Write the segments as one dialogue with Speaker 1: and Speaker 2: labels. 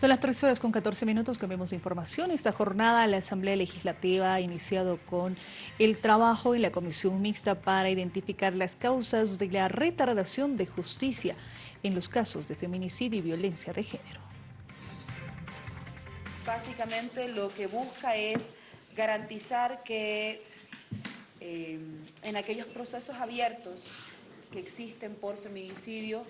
Speaker 1: Son las 3 horas con 14 minutos que vemos información. Esta jornada la Asamblea Legislativa ha iniciado con el trabajo en la Comisión Mixta para identificar las causas de la retardación de justicia en los casos de feminicidio y violencia de género.
Speaker 2: Básicamente lo que busca es garantizar que eh, en aquellos procesos abiertos que existen por feminicidio,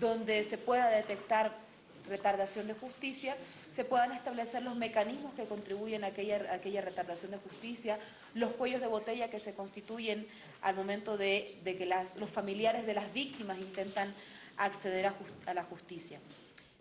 Speaker 2: donde se pueda detectar retardación de justicia, se puedan establecer los mecanismos que contribuyen a aquella, aquella retardación de justicia, los cuellos de botella que se constituyen al momento de, que los familiares de las víctimas intentan acceder a la justicia.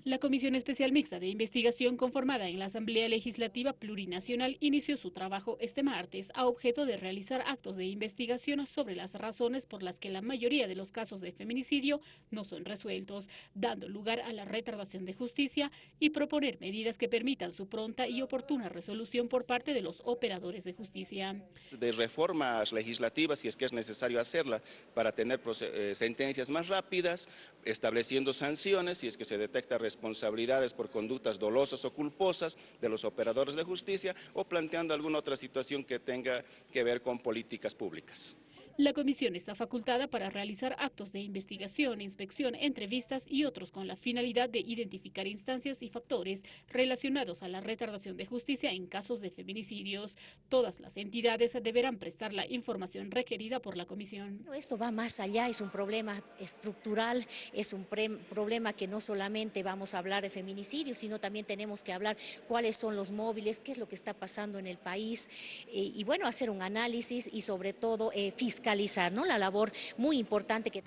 Speaker 3: La Comisión Especial Mixta de Investigación conformada en la Asamblea Legislativa Plurinacional inició su trabajo este martes a objeto de realizar actos de investigación sobre las razones por las que la mayoría de los casos de feminicidio no son resueltos, dando lugar a la retardación de justicia y proponer medidas que permitan su pronta y oportuna resolución por parte de los operadores de justicia.
Speaker 4: De reformas legislativas, si es que es necesario hacerla, para tener eh, sentencias más rápidas, estableciendo sanciones, si es que se detecta responsabilidades por conductas dolosas o culposas de los operadores de justicia o planteando alguna otra situación que tenga que ver con políticas públicas.
Speaker 3: La comisión está facultada para realizar actos de investigación, inspección, entrevistas y otros con la finalidad de identificar instancias y factores relacionados a la retardación de justicia en casos de feminicidios. Todas las entidades deberán prestar la información requerida por la comisión.
Speaker 5: Esto va más allá, es un problema estructural, es un problema que no solamente vamos a hablar de feminicidios, sino también tenemos que hablar cuáles son los móviles, qué es lo que está pasando en el país eh, y bueno, hacer un análisis y sobre todo eh, fiscalizar ¿no? la labor muy importante que...